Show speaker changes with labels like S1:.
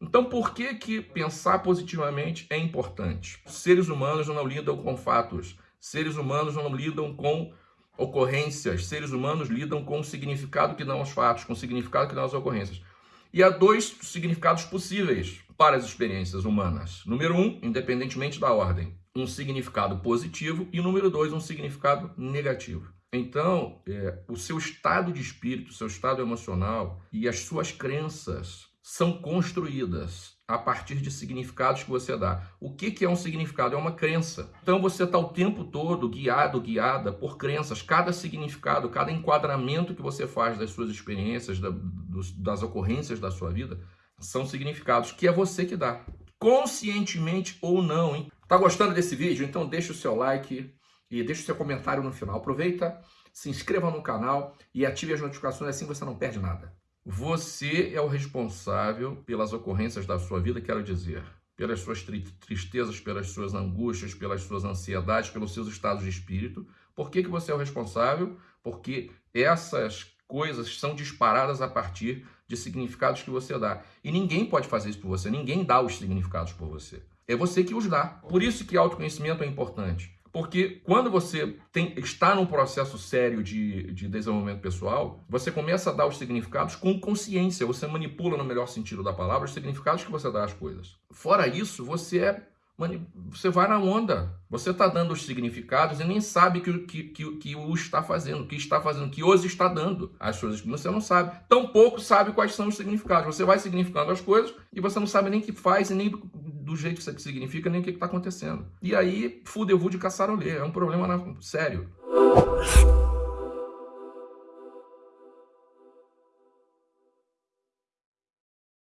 S1: Então, por que, que pensar positivamente é importante? Seres humanos não lidam com fatos, seres humanos não lidam com ocorrências, seres humanos lidam com o significado que dão os fatos, com o significado que dão as ocorrências. E há dois significados possíveis para as experiências humanas. Número um, independentemente da ordem, um significado positivo e número dois, um significado negativo. Então, é, o seu estado de espírito, o seu estado emocional e as suas crenças são construídas a partir de significados que você dá. O que, que é um significado? É uma crença. Então você está o tempo todo guiado, guiada por crenças. Cada significado, cada enquadramento que você faz das suas experiências, das ocorrências da sua vida, são significados que é você que dá. Conscientemente ou não. Hein? Tá gostando desse vídeo? Então deixa o seu like e deixa o seu comentário no final. Aproveita, se inscreva no canal e ative as notificações, assim você não perde nada. Você é o responsável pelas ocorrências da sua vida, quero dizer, pelas suas tristezas, pelas suas angústias, pelas suas ansiedades, pelos seus estados de espírito. Por que, que você é o responsável? Porque essas coisas são disparadas a partir de significados que você dá. E ninguém pode fazer isso por você, ninguém dá os significados por você. É você que os dá. Por isso que autoconhecimento é importante. Porque quando você tem, está num processo sério de, de desenvolvimento pessoal, você começa a dar os significados com consciência. Você manipula, no melhor sentido da palavra, os significados que você dá às coisas. Fora isso, você é você vai na onda. Você está dando os significados e nem sabe que, que, que, que o está fazendo, que está fazendo, que os está dando as coisas. Você não sabe. Tampouco sabe quais são os significados. Você vai significando as coisas e você não sabe nem que faz e nem do jeito que significa, nem o que está acontecendo. E aí, fudeu de caçarolê. É um problema sério.